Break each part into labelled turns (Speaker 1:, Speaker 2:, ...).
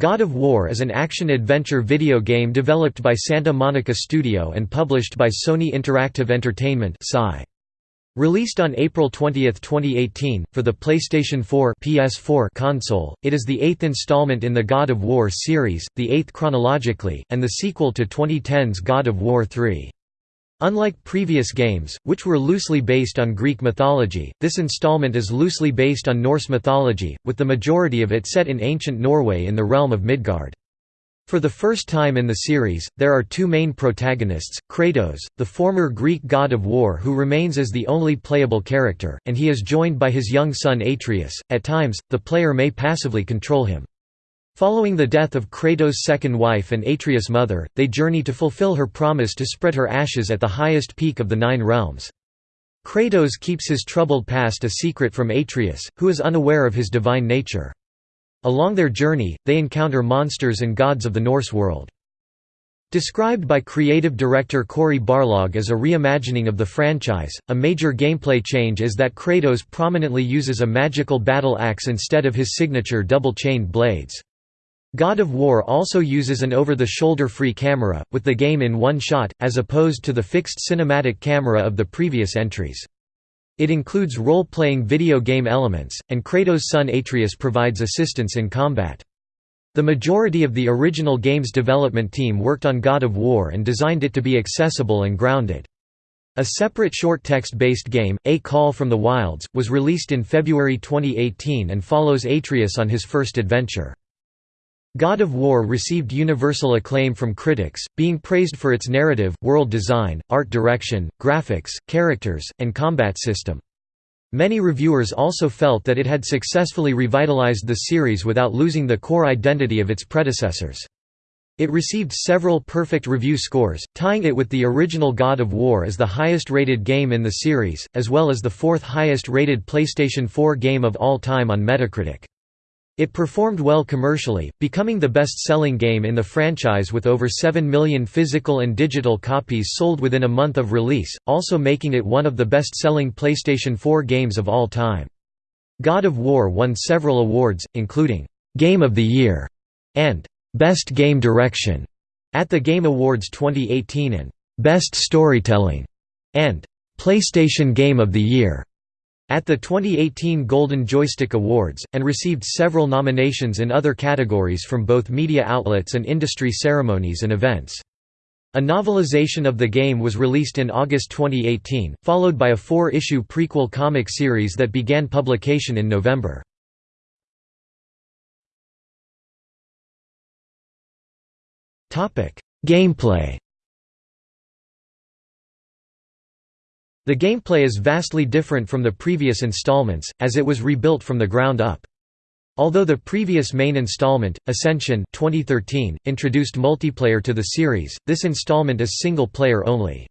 Speaker 1: God of War is an action-adventure video game developed by Santa Monica Studio and published by Sony Interactive Entertainment Released on April 20, 2018, for the PlayStation 4 PS4 console, it is the eighth installment in the God of War series, the eighth chronologically, and the sequel to 2010's God of War 3. Unlike previous games, which were loosely based on Greek mythology, this installment is loosely based on Norse mythology, with the majority of it set in ancient Norway in the realm of Midgard. For the first time in the series, there are two main protagonists, Kratos, the former Greek god of war who remains as the only playable character, and he is joined by his young son Atreus. At times, the player may passively control him. Following the death of Kratos' second wife and Atreus' mother, they journey to fulfill her promise to spread her ashes at the highest peak of the Nine Realms. Kratos keeps his troubled past a secret from Atreus, who is unaware of his divine nature. Along their journey, they encounter monsters and gods of the Norse world. Described by creative director Cory Barlog as a reimagining of the franchise, a major gameplay change is that Kratos prominently uses a magical battle axe instead of his signature double-chained blades. God of War also uses an over-the-shoulder free camera, with the game in one shot, as opposed to the fixed cinematic camera of the previous entries. It includes role-playing video game elements, and Kratos' son Atreus provides assistance in combat. The majority of the original game's development team worked on God of War and designed it to be accessible and grounded. A separate short text-based game, A Call from the Wilds, was released in February 2018 and follows Atreus on his first adventure. God of War received universal acclaim from critics, being praised for its narrative, world design, art direction, graphics, characters, and combat system. Many reviewers also felt that it had successfully revitalized the series without losing the core identity of its predecessors. It received several perfect review scores, tying it with the original God of War as the highest-rated game in the series, as well as the fourth highest-rated PlayStation 4 game of all time on Metacritic. It performed well commercially, becoming the best-selling game in the franchise with over 7 million physical and digital copies sold within a month of release, also making it one of the best-selling PlayStation 4 games of all time. God of War won several awards, including «Game of the Year» and «Best Game Direction» at the Game Awards 2018 and «Best Storytelling» and «PlayStation Game of the Year» at the 2018 Golden Joystick Awards, and received several nominations in other categories from both media outlets and industry ceremonies and events. A novelization of the game was released in August 2018, followed by a four-issue prequel comic series that began publication in November. Gameplay The gameplay is vastly different from the previous installments, as it was rebuilt from the ground up. Although the previous main installment, Ascension 2013, introduced multiplayer to the series, this installment is single-player only.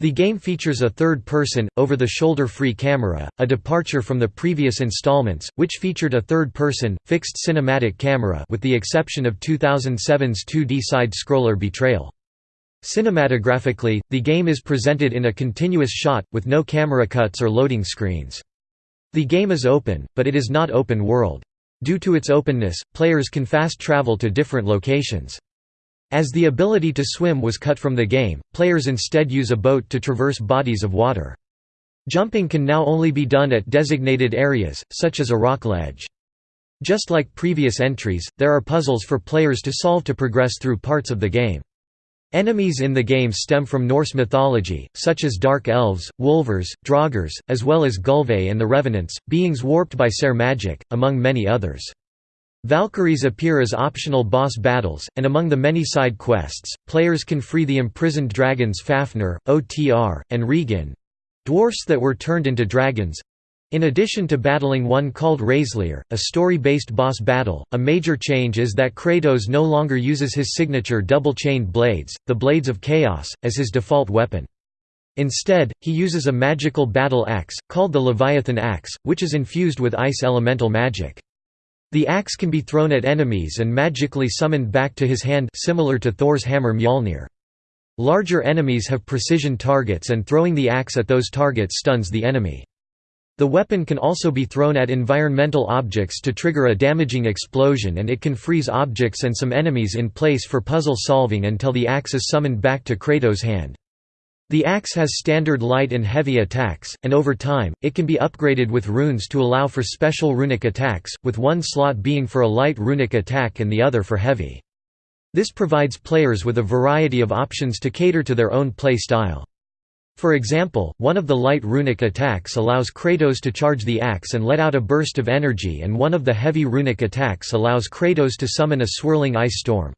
Speaker 1: The game features a third-person, over-the-shoulder free camera, a departure from the previous installments, which featured a third-person, fixed cinematic camera with the exception of 2007's 2D side-scroller Betrayal. Cinematographically, the game is presented in a continuous shot, with no camera cuts or loading screens. The game is open, but it is not open world. Due to its openness, players can fast travel to different locations. As the ability to swim was cut from the game, players instead use a boat to traverse bodies of water. Jumping can now only be done at designated areas, such as a rock ledge. Just like previous entries, there are puzzles for players to solve to progress through parts of the game. Enemies in the game stem from Norse mythology, such as dark elves, wulvers, draugrs, as well as Gulve and the Revenants, beings warped by Ser magic, among many others. Valkyries appear as optional boss battles, and among the many side quests, players can free the imprisoned dragons Fafnir, Otr, and Regin—dwarfs that were turned into dragons, in addition to battling one called Hræzlyr, a story-based boss battle, a major change is that Kratos no longer uses his signature double-chained blades, the Blades of Chaos, as his default weapon. Instead, he uses a magical battle axe, called the Leviathan Axe, which is infused with ice elemental magic. The axe can be thrown at enemies and magically summoned back to his hand similar to Thor's hammer Mjolnir. Larger enemies have precision targets and throwing the axe at those targets stuns the enemy. The weapon can also be thrown at environmental objects to trigger a damaging explosion and it can freeze objects and some enemies in place for puzzle solving until the axe is summoned back to Kratos' hand. The axe has standard light and heavy attacks, and over time, it can be upgraded with runes to allow for special runic attacks, with one slot being for a light runic attack and the other for heavy. This provides players with a variety of options to cater to their own play style. For example, one of the light runic attacks allows Kratos to charge the axe and let out a burst of energy and one of the heavy runic attacks allows Kratos to summon a swirling ice storm.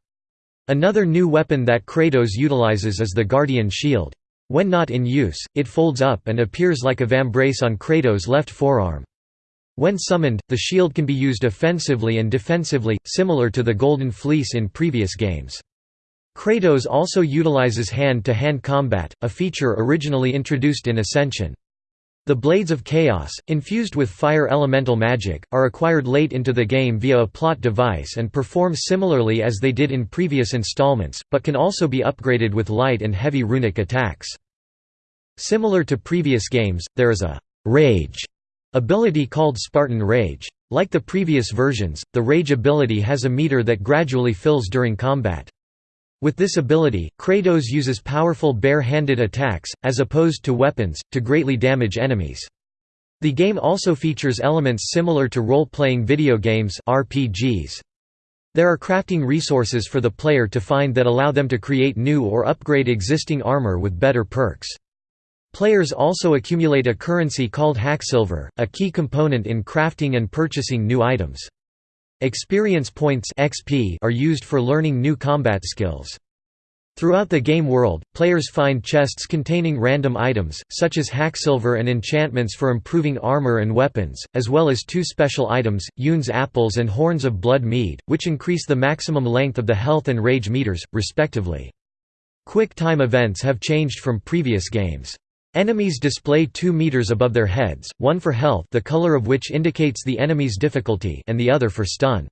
Speaker 1: Another new weapon that Kratos utilizes is the Guardian Shield. When not in use, it folds up and appears like a vambrace on Kratos' left forearm. When summoned, the shield can be used offensively and defensively, similar to the Golden Fleece in previous games. Kratos also utilizes hand-to-hand -hand combat, a feature originally introduced in Ascension. The Blades of Chaos, infused with fire elemental magic, are acquired late into the game via a plot device and perform similarly as they did in previous installments, but can also be upgraded with light and heavy runic attacks. Similar to previous games, there is a «rage» ability called Spartan Rage. Like the previous versions, the Rage ability has a meter that gradually fills during combat. With this ability, Kratos uses powerful bare-handed attacks, as opposed to weapons, to greatly damage enemies. The game also features elements similar to role-playing video games RPGs. There are crafting resources for the player to find that allow them to create new or upgrade existing armor with better perks. Players also accumulate a currency called Hacksilver, a key component in crafting and purchasing new items. Experience points XP are used for learning new combat skills. Throughout the game world, players find chests containing random items, such as hacksilver and enchantments for improving armor and weapons, as well as two special items, Yune's apples and Horns of Blood Mead, which increase the maximum length of the health and rage meters, respectively. Quick time events have changed from previous games. Enemies display 2 meters above their heads, one for health the color of which indicates the enemy's difficulty and the other for stun.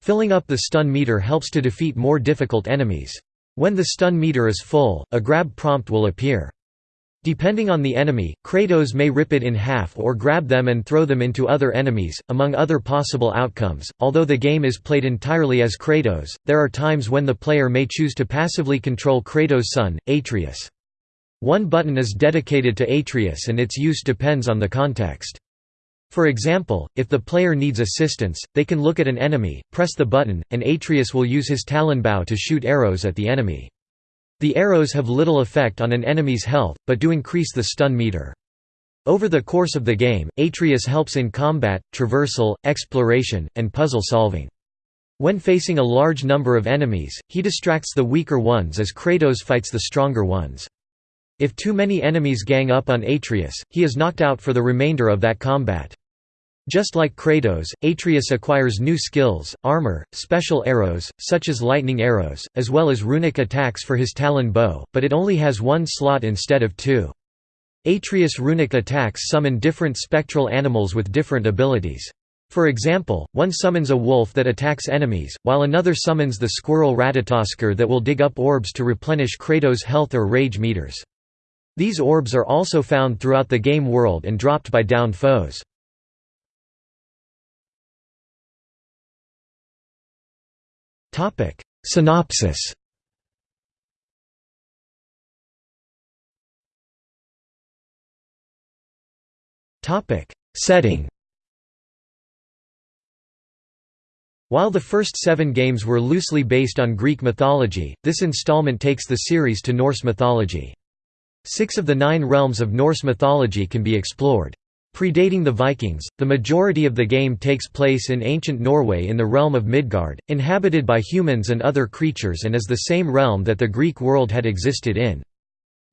Speaker 1: Filling up the stun meter helps to defeat more difficult enemies. When the stun meter is full, a grab prompt will appear. Depending on the enemy, Kratos may rip it in half or grab them and throw them into other enemies, among other possible outcomes. Although the game is played entirely as Kratos, there are times when the player may choose to passively control Kratos' son, Atreus. One button is dedicated to Atreus and its use depends on the context. For example, if the player needs assistance, they can look at an enemy, press the button, and Atreus will use his talon bow to shoot arrows at the enemy. The arrows have little effect on an enemy's health, but do increase the stun meter. Over the course of the game, Atreus helps in combat, traversal, exploration, and puzzle solving. When facing a large number of enemies, he distracts the weaker ones as Kratos fights the stronger ones. If too many enemies gang up on Atreus, he is knocked out for the remainder of that combat. Just like Kratos, Atreus acquires new skills, armor, special arrows, such as lightning arrows, as well as runic attacks for his talon bow, but it only has one slot instead of two. Atreus' runic attacks summon different spectral animals with different abilities. For example, one summons a wolf that attacks enemies, while another summons the squirrel Ratatoskr that will dig up orbs to replenish Kratos' health or rage meters. These orbs are also found throughout the game world and dropped by downed foes. Synopsis Setting While the first seven games were loosely based on Greek mythology, this installment takes the series to Norse mythology. Six of the nine realms of Norse mythology can be explored. Predating the Vikings, the majority of the game takes place in ancient Norway in the realm of Midgard, inhabited by humans and other creatures and is the same realm that the Greek world had existed in.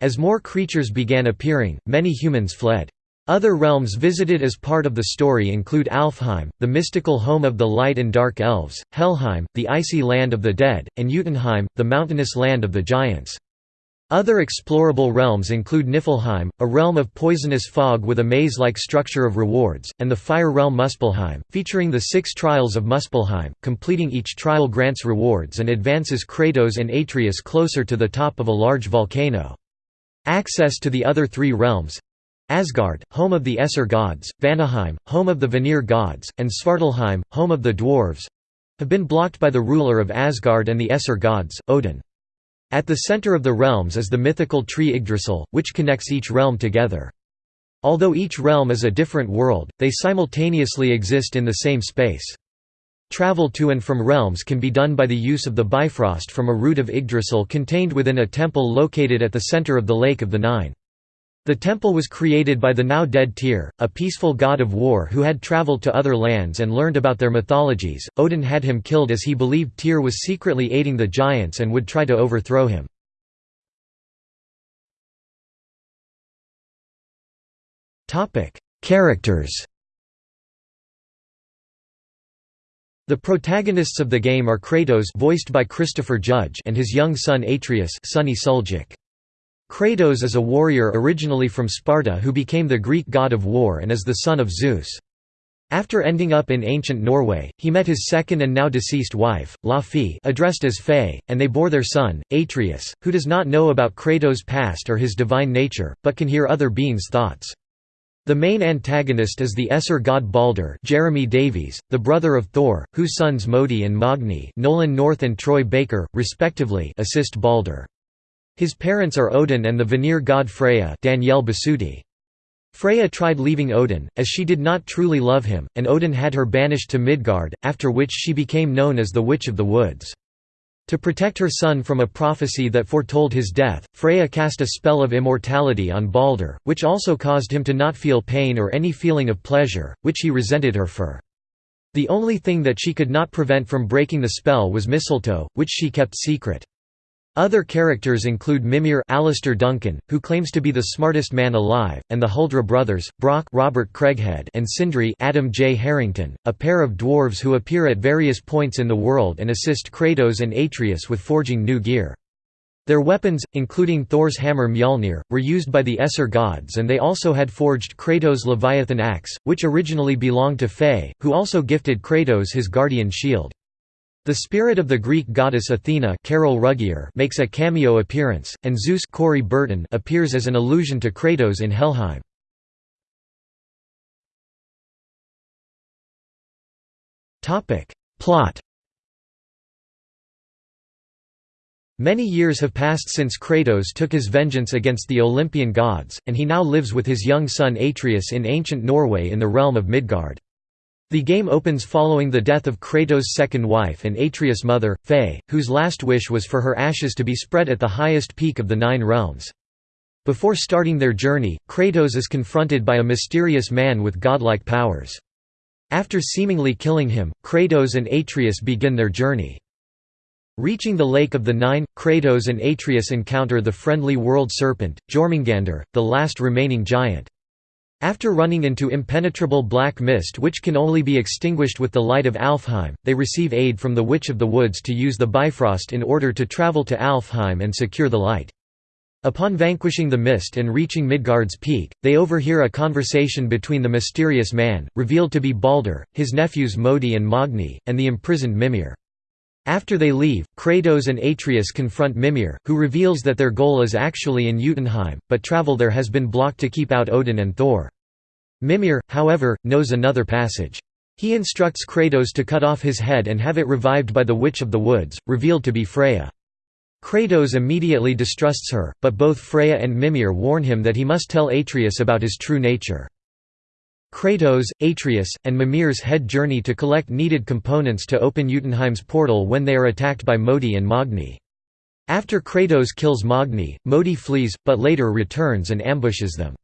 Speaker 1: As more creatures began appearing, many humans fled. Other realms visited as part of the story include Alfheim, the mystical home of the light and dark elves, Helheim, the icy land of the dead, and Jotunheim, the mountainous land of the giants. Other explorable realms include Niflheim, a realm of poisonous fog with a maze-like structure of rewards, and the fire realm Muspelheim, featuring the six trials of Muspelheim. Completing each trial grants rewards and advances Kratos and Atreus closer to the top of a large volcano. Access to the other three realms Asgard, home of the Aesir gods, Vanaheim, home of the Vanir gods, and Svartalfheim, home of the dwarves—have been blocked by the ruler of Asgard and the Aesir gods, Odin. At the center of the realms is the mythical tree Yggdrasil, which connects each realm together. Although each realm is a different world, they simultaneously exist in the same space. Travel to and from realms can be done by the use of the Bifrost from a root of Yggdrasil contained within a temple located at the center of the Lake of the Nine. The temple was created by the now dead Tyr, a peaceful god of war who had traveled to other lands and learned about their mythologies. Odin had him killed as he believed Tyr was secretly aiding the giants and would try to overthrow him. Topic: Characters. The protagonists of the game are Kratos voiced by Christopher Judge and his young son Atreus Sunny Suljic. Kratos is a warrior originally from Sparta who became the Greek god of war and is the son of Zeus. After ending up in ancient Norway, he met his second and now deceased wife, Laufey addressed as Faye, and they bore their son, Atreus, who does not know about Kratos' past or his divine nature, but can hear other beings' thoughts. The main antagonist is the Aesir god Baldur Jeremy Davies, the brother of Thor, whose sons Modi and Magni Nolan North and Troy Baker, respectively assist Baldur. His parents are Odin and the Vanir god Freya Danielle Bisutti. Freya tried leaving Odin, as she did not truly love him, and Odin had her banished to Midgard, after which she became known as the Witch of the Woods. To protect her son from a prophecy that foretold his death, Freya cast a spell of immortality on Baldur, which also caused him to not feel pain or any feeling of pleasure, which he resented her for. The only thing that she could not prevent from breaking the spell was mistletoe, which she kept secret. Other characters include Mimir Alistair Duncan, who claims to be the smartest man alive, and the Huldra brothers, Brok Robert Craighead and Sindri Adam J. Harrington, a pair of dwarves who appear at various points in the world and assist Kratos and Atreus with forging new gear. Their weapons, including Thor's hammer Mjolnir, were used by the Aesir gods and they also had forged Kratos' Leviathan axe, which originally belonged to Faye, who also gifted Kratos his guardian shield. The spirit of the Greek goddess Athena Carol Ruggier makes a cameo appearance, and Zeus Corey Burton appears as an allusion to Kratos in Helheim. Plot Many years have passed since Kratos took his vengeance against the Olympian gods, and he now lives with his young son Atreus in ancient Norway in the realm of Midgard. The game opens following the death of Kratos' second wife and Atreus' mother, Faye, whose last wish was for her ashes to be spread at the highest peak of the Nine Realms. Before starting their journey, Kratos is confronted by a mysterious man with godlike powers. After seemingly killing him, Kratos and Atreus begin their journey. Reaching the Lake of the Nine, Kratos and Atreus encounter the friendly world serpent, Jormungandr, the last remaining giant. After running into impenetrable black mist which can only be extinguished with the light of Alfheim, they receive aid from the Witch of the Woods to use the Bifrost in order to travel to Alfheim and secure the light. Upon vanquishing the mist and reaching Midgard's peak, they overhear a conversation between the mysterious man, revealed to be Baldur, his nephews Modi and Magni, and the imprisoned Mimir. After they leave, Kratos and Atreus confront Mimir, who reveals that their goal is actually in Jotunheim, but travel there has been blocked to keep out Odin and Thor. Mimir, however, knows another passage. He instructs Kratos to cut off his head and have it revived by the Witch of the Woods, revealed to be Freya. Kratos immediately distrusts her, but both Freya and Mimir warn him that he must tell Atreus about his true nature. Kratos, Atreus, and Mimir's head journey to collect needed components to open Jotunheim's portal when they are attacked by Modi and Magni. After Kratos kills Magni, Modi flees, but later returns and ambushes them.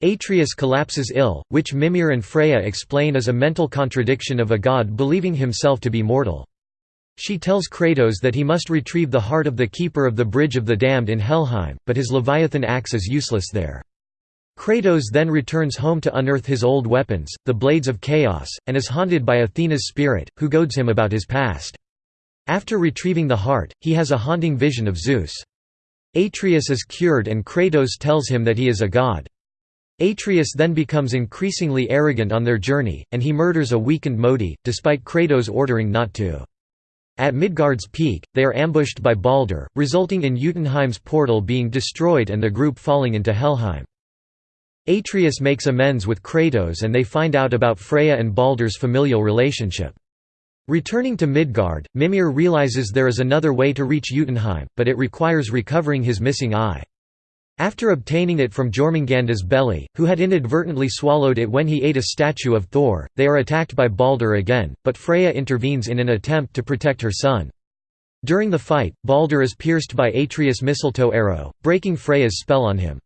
Speaker 1: Atreus collapses ill, which Mimir and Freya explain as a mental contradiction of a god believing himself to be mortal. She tells Kratos that he must retrieve the heart of the keeper of the Bridge of the Damned in Helheim, but his Leviathan axe is useless there. Kratos then returns home to unearth his old weapons, the Blades of Chaos, and is haunted by Athena's spirit, who goads him about his past. After retrieving the heart, he has a haunting vision of Zeus. Atreus is cured and Kratos tells him that he is a god. Atreus then becomes increasingly arrogant on their journey, and he murders a weakened Modi, despite Kratos ordering not to. At Midgard's peak, they are ambushed by Baldur, resulting in Jotunheim's portal being destroyed and the group falling into Helheim. Atreus makes amends with Kratos and they find out about Freya and Baldur's familial relationship. Returning to Midgard, Mimir realizes there is another way to reach Jotunheim, but it requires recovering his missing eye. After obtaining it from Jormungandr's belly, who had inadvertently swallowed it when he ate a statue of Thor, they are attacked by Baldur again, but Freya intervenes in an attempt to protect her son. During the fight, Baldur is pierced by Atreus' mistletoe arrow, breaking Freya's spell on him.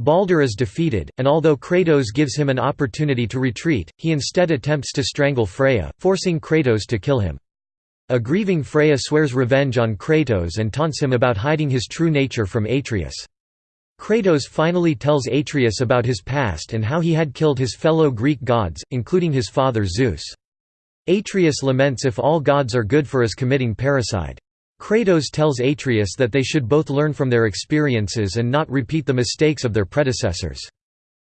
Speaker 1: Baldur is defeated, and although Kratos gives him an opportunity to retreat, he instead attempts to strangle Freya, forcing Kratos to kill him. A grieving Freya swears revenge on Kratos and taunts him about hiding his true nature from Atreus. Kratos finally tells Atreus about his past and how he had killed his fellow Greek gods, including his father Zeus. Atreus laments if all gods are good for us committing parricide. Kratos tells Atreus that they should both learn from their experiences and not repeat the mistakes of their predecessors.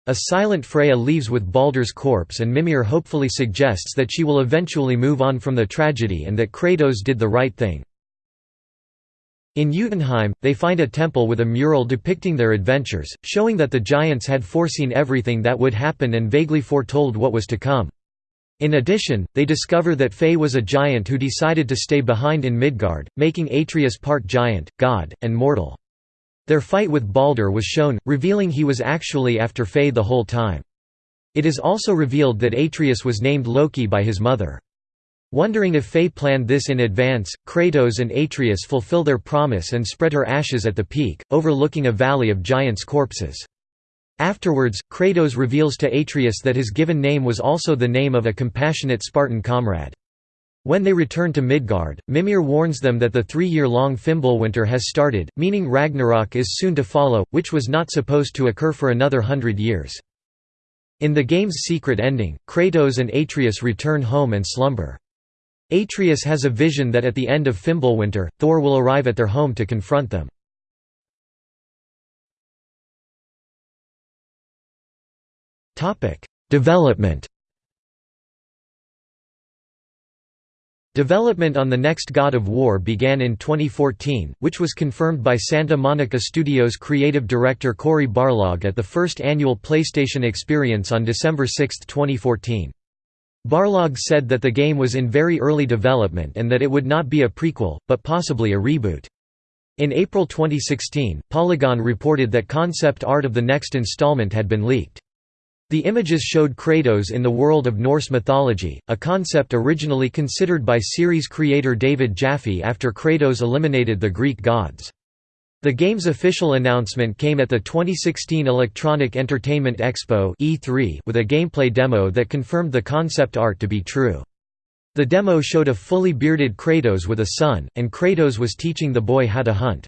Speaker 1: A silent Freya leaves with Baldur's corpse and Mimir hopefully suggests that she will eventually move on from the tragedy and that Kratos did the right thing. In Jotunheim, they find a temple with a mural depicting their adventures, showing that the giants had foreseen everything that would happen and vaguely foretold what was to come. In addition, they discover that Faye was a giant who decided to stay behind in Midgard, making Atreus part giant, god, and mortal. Their fight with Baldur was shown, revealing he was actually after Faye the whole time. It is also revealed that Atreus was named Loki by his mother. Wondering if Faye planned this in advance, Kratos and Atreus fulfill their promise and spread her ashes at the peak, overlooking a valley of giants' corpses. Afterwards, Kratos reveals to Atreus that his given name was also the name of a compassionate Spartan comrade. When they return to Midgard, Mimir warns them that the three-year-long Fimbulwinter has started, meaning Ragnarok is soon to follow, which was not supposed to occur for another hundred years. In the game's secret ending, Kratos and Atreus return home and slumber. Atreus has a vision that at the end of Fimbulwinter, Thor will arrive at their home to confront them. Development Development on the next God of War began in 2014, which was confirmed by Santa Monica Studios creative director Cory Barlog at the first annual PlayStation Experience on December 6, 2014. Barlog said that the game was in very early development and that it would not be a prequel, but possibly a reboot. In April 2016, Polygon reported that concept art of the next installment had been leaked. The images showed Kratos in the world of Norse mythology, a concept originally considered by series creator David Jaffe after Kratos eliminated the Greek gods. The game's official announcement came at the 2016 Electronic Entertainment Expo E3 with a gameplay demo that confirmed the concept art to be true. The demo showed a fully bearded Kratos with a son, and Kratos was teaching the boy how to hunt.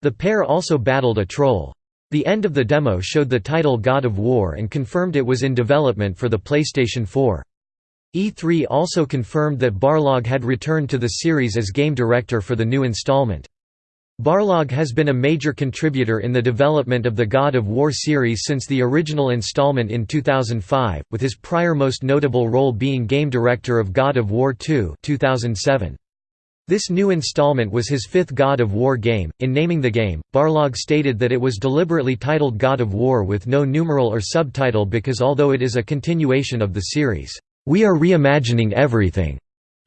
Speaker 1: The pair also battled a troll. The end of the demo showed the title God of War and confirmed it was in development for the PlayStation 4. E3 also confirmed that Barlog had returned to the series as game director for the new installment. Barlog has been a major contributor in the development of the God of War series since the original installment in 2005, with his prior most notable role being game director of God of War 2 2007. This new installment was his fifth God of War game. In naming the game, Barlog stated that it was deliberately titled God of War with no numeral or subtitle because although it is a continuation of the series, we are reimagining everything.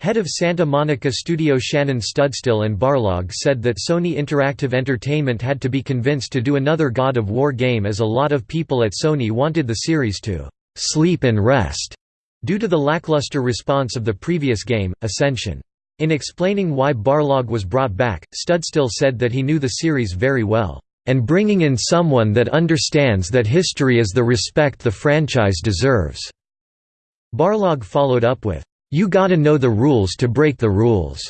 Speaker 1: Head of Santa Monica studio Shannon Studstill and Barlog said that Sony Interactive Entertainment had to be convinced to do another God of War game as a lot of people at Sony wanted the series to «sleep and rest» due to the lackluster response of the previous game, Ascension. In explaining why Barlog was brought back, Studstill said that he knew the series very well, "...and bringing in someone that understands that history is the respect the franchise deserves." Barlog followed up with, you gotta know the rules to break the rules.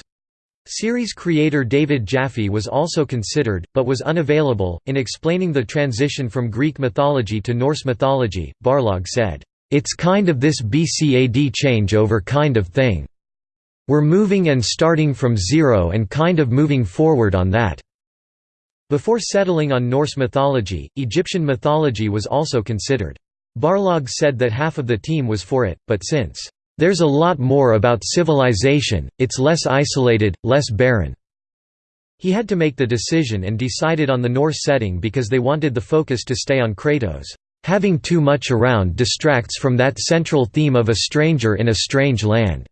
Speaker 1: Series creator David Jaffe was also considered, but was unavailable. In explaining the transition from Greek mythology to Norse mythology, Barlog said, It's kind of this BCAD changeover kind of thing. We're moving and starting from zero and kind of moving forward on that. Before settling on Norse mythology, Egyptian mythology was also considered. Barlog said that half of the team was for it, but since there's a lot more about civilization, it's less isolated, less barren. He had to make the decision and decided on the Norse setting because they wanted the focus to stay on Kratos' "...having too much around distracts from that central theme of a stranger in a strange land."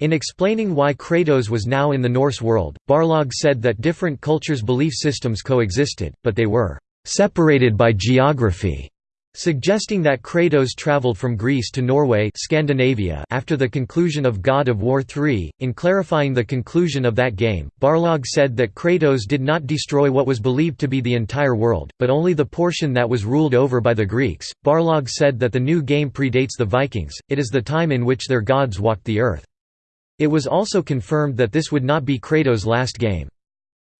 Speaker 1: In explaining why Kratos was now in the Norse world, Barlog said that different cultures' belief systems coexisted, but they were "...separated by geography." Suggesting that Kratos traveled from Greece to Norway Scandinavia after the conclusion of God of War 3. In clarifying the conclusion of that game, Barlog said that Kratos did not destroy what was believed to be the entire world, but only the portion that was ruled over by the Greeks. Barlog said that the new game predates the Vikings, it is the time in which their gods walked the earth. It was also confirmed that this would not be Kratos' last game.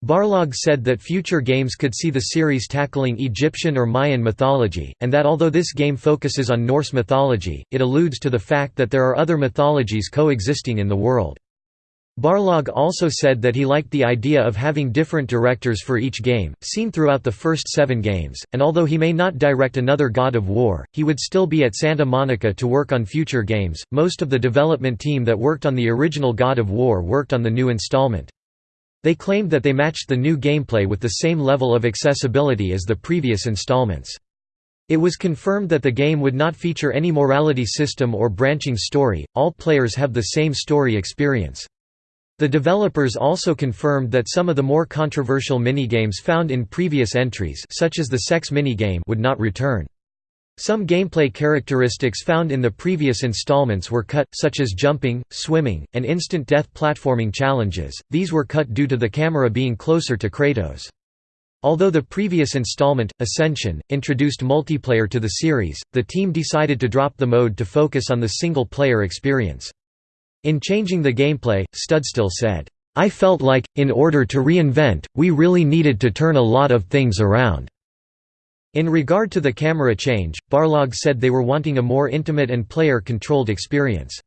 Speaker 1: Barlog said that future games could see the series tackling Egyptian or Mayan mythology, and that although this game focuses on Norse mythology, it alludes to the fact that there are other mythologies coexisting in the world. Barlog also said that he liked the idea of having different directors for each game, seen throughout the first seven games, and although he may not direct another God of War, he would still be at Santa Monica to work on future games. Most of the development team that worked on the original God of War worked on the new installment. They claimed that they matched the new gameplay with the same level of accessibility as the previous installments. It was confirmed that the game would not feature any morality system or branching story, all players have the same story experience. The developers also confirmed that some of the more controversial minigames found in previous entries such as the sex minigame would not return. Some gameplay characteristics found in the previous installments were cut, such as jumping, swimming, and instant death platforming challenges, these were cut due to the camera being closer to Kratos. Although the previous installment, Ascension, introduced multiplayer to the series, the team decided to drop the mode to focus on the single-player experience. In changing the gameplay, Studstill said, I felt like, in order to reinvent, we really needed to turn a lot of things around. In regard to the camera change, Barlog said they were wanting a more intimate and player-controlled experience.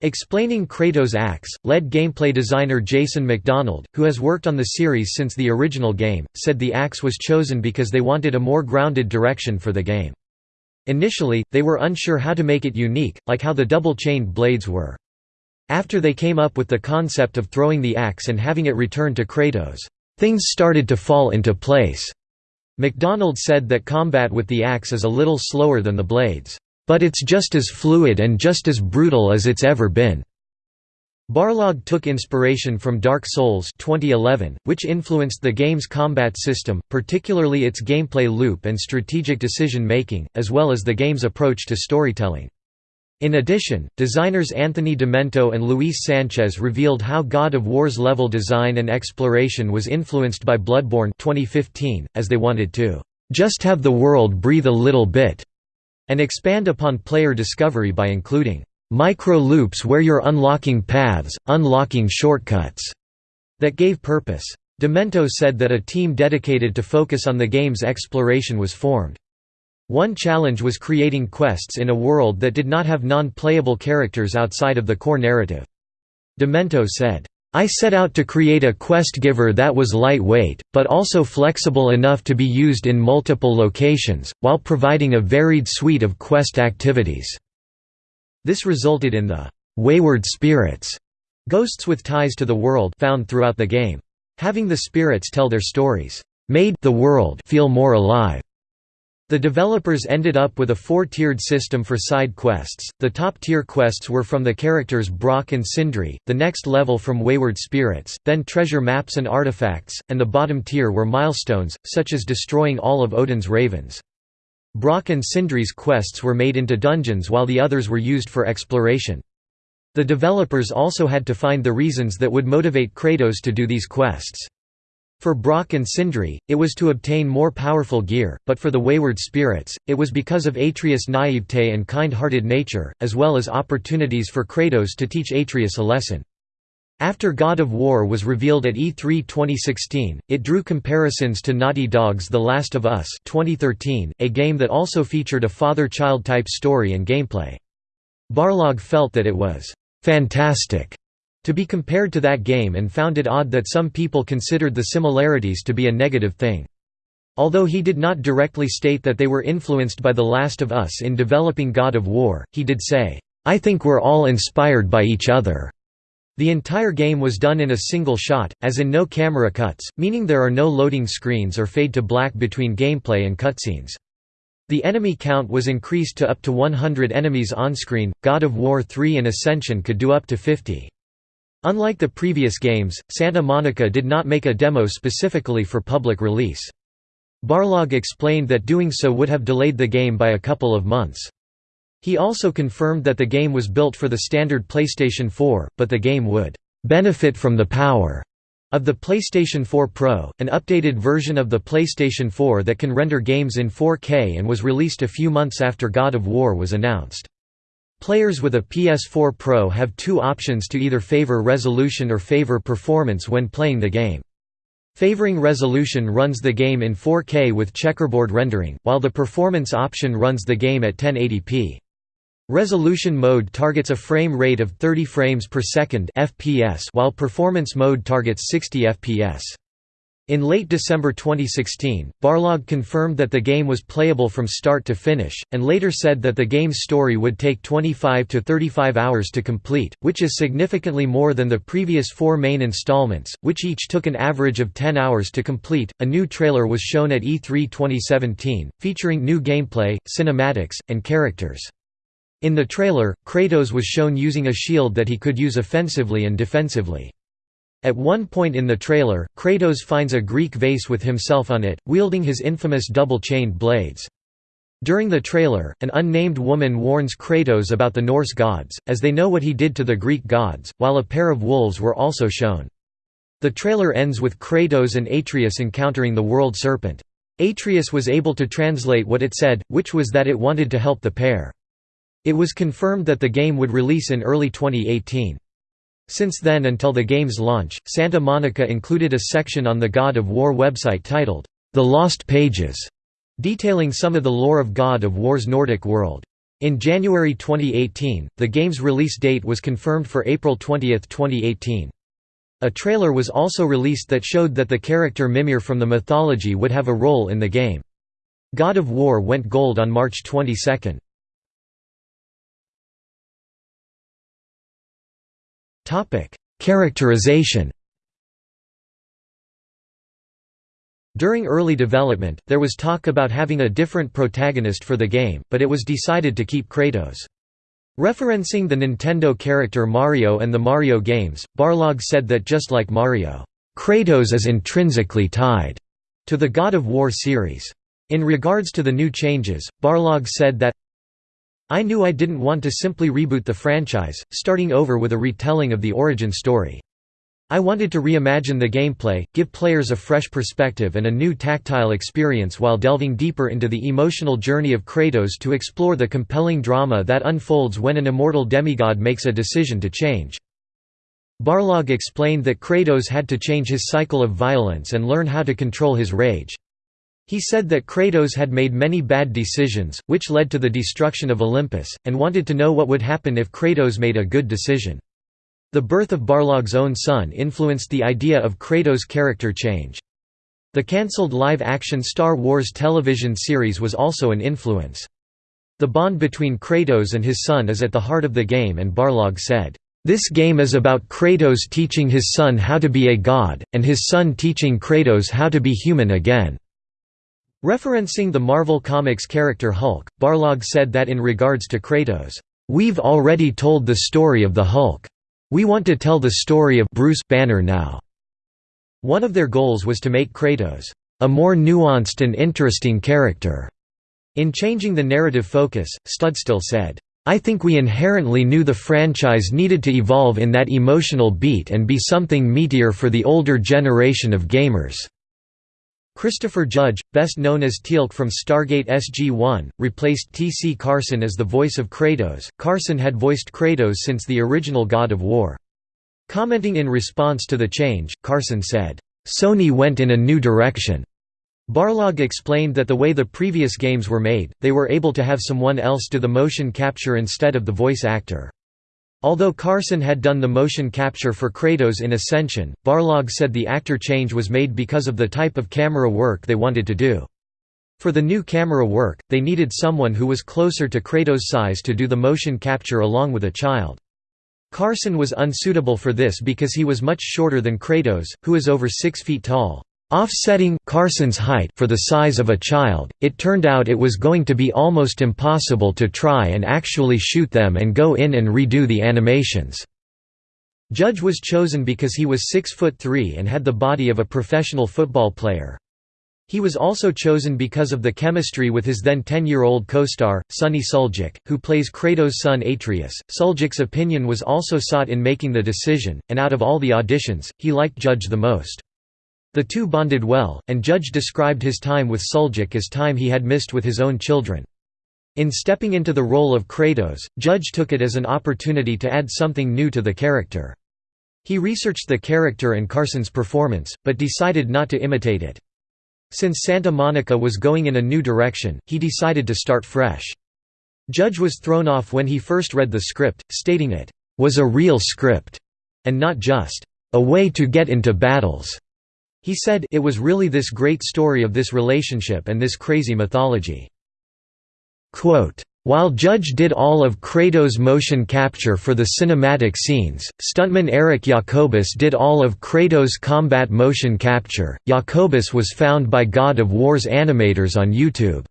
Speaker 1: Explaining Kratos' axe, lead gameplay designer Jason McDonald, who has worked on the series since the original game, said the axe was chosen because they wanted a more grounded direction for the game. Initially, they were unsure how to make it unique, like how the double-chained blades were. After they came up with the concept of throwing the axe and having it return to Kratos, things started to fall into place. McDonald said that combat with the axe is a little slower than the blades, "...but it's just as fluid and just as brutal as it's ever been." Barlog took inspiration from Dark Souls 2011, which influenced the game's combat system, particularly its gameplay loop and strategic decision-making, as well as the game's approach to storytelling. In addition, designers Anthony DiMento and Luis Sanchez revealed how God of War's level design and exploration was influenced by Bloodborne 2015, as they wanted to just have the world breathe a little bit and expand upon player discovery by including micro-loops where you're unlocking paths, unlocking shortcuts that gave purpose. DiMento said that a team dedicated to focus on the game's exploration was formed. One challenge was creating quests in a world that did not have non-playable characters outside of the core narrative. DiMento said, I set out to create a quest giver that was lightweight, but also flexible enough to be used in multiple locations, while providing a varied suite of quest activities." This resulted in the «wayward spirits» ghosts with ties to the world found throughout the game. Having the spirits tell their stories, made the world feel more alive. The developers ended up with a four-tiered system for side quests. The top-tier quests were from the characters Brok and Sindri, the next level from Wayward Spirits, then treasure maps and artifacts, and the bottom tier were milestones, such as destroying all of Odin's ravens. Brok and Sindri's quests were made into dungeons while the others were used for exploration. The developers also had to find the reasons that would motivate Kratos to do these quests. For Brok and Sindri, it was to obtain more powerful gear, but for the wayward spirits, it was because of Atreus' naivete and kind-hearted nature, as well as opportunities for Kratos to teach Atreus a lesson. After God of War was revealed at E3 2016, it drew comparisons to Naughty Dog's The Last of Us 2013, a game that also featured a father-child type story and gameplay. Barlog felt that it was «fantastic» to be compared to that game and found it odd that some people considered the similarities to be a negative thing. Although he did not directly state that they were influenced by The Last of Us in developing God of War, he did say, "'I think we're all inspired by each other'". The entire game was done in a single shot, as in no camera cuts, meaning there are no loading screens or fade to black between gameplay and cutscenes. The enemy count was increased to up to 100 enemies on-screen, God of War 3 and Ascension could do up to 50. Unlike the previous games, Santa Monica did not make a demo specifically for public release. Barlog explained that doing so would have delayed the game by a couple of months. He also confirmed that the game was built for the standard PlayStation 4, but the game would benefit from the power of the PlayStation 4 Pro, an updated version of the PlayStation 4 that can render games in 4K and was released a few months after God of War was announced. Players with a PS4 Pro have two options to either favor resolution or favor performance when playing the game. Favoring resolution runs the game in 4K with checkerboard rendering, while the performance option runs the game at 1080p. Resolution mode targets a frame rate of 30 frames per second (FPS), while performance mode targets 60 FPS. In late December 2016, Barlog confirmed that the game was playable from start to finish, and later said that the game's story would take 25 to 35 hours to complete, which is significantly more than the previous four main installments, which each took an average of 10 hours to complete. A new trailer was shown at E3 2017, featuring new gameplay, cinematics, and characters. In the trailer, Kratos was shown using a shield that he could use offensively and defensively. At one point in the trailer, Kratos finds a Greek vase with himself on it, wielding his infamous double-chained blades. During the trailer, an unnamed woman warns Kratos about the Norse gods, as they know what he did to the Greek gods, while a pair of wolves were also shown. The trailer ends with Kratos and Atreus encountering the world serpent. Atreus was able to translate what it said, which was that it wanted to help the pair. It was confirmed that the game would release in early 2018. Since then until the game's launch, Santa Monica included a section on the God of War website titled, The Lost Pages, detailing some of the lore of God of War's Nordic world. In January 2018, the game's release date was confirmed for April 20, 2018. A trailer was also released that showed that the character Mimir from the mythology would have a role in the game. God of War went gold on March 22. Topic: Characterization. During early development, there was talk about having a different protagonist for the game, but it was decided to keep Kratos. Referencing the Nintendo character Mario and the Mario games, Barlog said that just like Mario, Kratos is intrinsically tied to the God of War series. In regards to the new changes, Barlog said that I knew I didn't want to simply reboot the franchise, starting over with a retelling of the origin story. I wanted to reimagine the gameplay, give players a fresh perspective and a new tactile experience while delving deeper into the emotional journey of Kratos to explore the compelling drama that unfolds when an immortal demigod makes a decision to change. Barlog explained that Kratos had to change his cycle of violence and learn how to control his rage. He said that Kratos had made many bad decisions, which led to the destruction of Olympus, and wanted to know what would happen if Kratos made a good decision. The birth of Barlog's own son influenced the idea of Kratos' character change. The cancelled live-action Star Wars television series was also an influence. The bond between Kratos and his son is at the heart of the game and Barlog said, "...this game is about Kratos teaching his son how to be a god, and his son teaching Kratos how to be human again." Referencing the Marvel Comics character Hulk, Barlog said that in regards to Kratos, "...we've already told the story of the Hulk. We want to tell the story of Bruce Banner now." One of their goals was to make Kratos, "...a more nuanced and interesting character." In changing the narrative focus, Studstill said, I think we inherently knew the franchise needed to evolve in that emotional beat and be something meatier for the older generation of gamers. Christopher Judge, best known as Teal'c from Stargate SG-1, replaced T.C. Carson as the voice of Kratos. Carson had voiced Kratos since the original God of War. Commenting in response to the change, Carson said, "Sony went in a new direction." Barlog explained that the way the previous games were made, they were able to have someone else do the motion capture instead of the voice actor. Although Carson had done the motion capture for Kratos in Ascension, Barlog said the actor change was made because of the type of camera work they wanted to do. For the new camera work, they needed someone who was closer to Kratos' size to do the motion capture along with a child. Carson was unsuitable for this because he was much shorter than Kratos, who is over 6 feet tall. Offsetting Carson's height for the size of a child, it turned out it was going to be almost impossible to try and actually shoot them and go in and redo the animations. Judge was chosen because he was 6 foot 3 and had the body of a professional football player. He was also chosen because of the chemistry with his then 10-year-old co-star, Sunny Suljic, who plays Kratos' son Atreus. Suljic's opinion was also sought in making the decision, and out of all the auditions, he liked Judge the most. The two bonded well, and Judge described his time with Suljic as time he had missed with his own children. In stepping into the role of Kratos, Judge took it as an opportunity to add something new to the character. He researched the character and Carson's performance, but decided not to imitate it. Since Santa Monica was going in a new direction, he decided to start fresh. Judge was thrown off when he first read the script, stating it was a real script, and not just a way to get into battles. He said it was really this great story of this relationship and this crazy mythology. Quote, while Judge did all of Kratos' motion capture for the cinematic scenes, stuntman Eric Jacobus did all of Kratos' combat motion capture. Jacobus was found by God of War's animators on YouTube.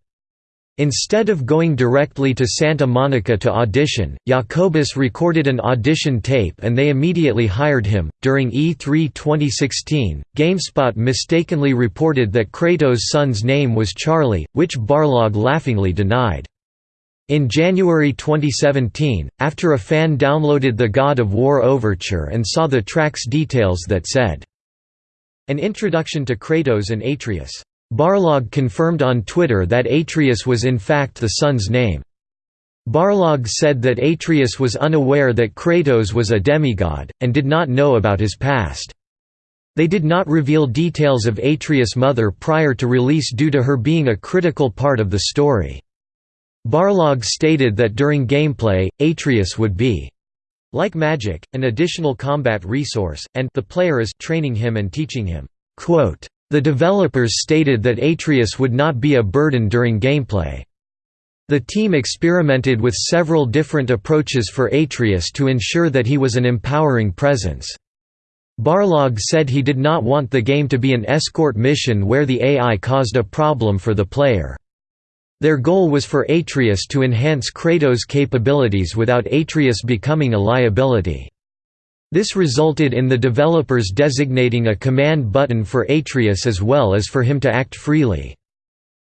Speaker 1: Instead of going directly to Santa Monica to audition, Jacobus recorded an audition tape and they immediately hired him. During E3 2016, GameSpot mistakenly reported that Kratos' son's name was Charlie, which Barlog laughingly denied. In January 2017, after a fan downloaded the God of War Overture and saw the track's details that said, An introduction to Kratos and Atreus. Barlog confirmed on Twitter that Atreus was in fact the son's name. Barlog said that Atreus was unaware that Kratos was a demigod, and did not know about his past. They did not reveal details of Atreus' mother prior to release due to her being a critical part of the story. Barlog stated that during gameplay, Atreus would be like magic, an additional combat resource, and the player is training him and teaching him. Quote, the developers stated that Atreus would not be a burden during gameplay. The team experimented with several different approaches for Atreus to ensure that he was an empowering presence. Barlog said he did not want the game to be an escort mission where the AI caused a problem for the player. Their goal was for Atreus to enhance Kratos' capabilities without Atreus becoming a liability. This resulted in the developers designating a command button for Atreus as well as for him to act freely.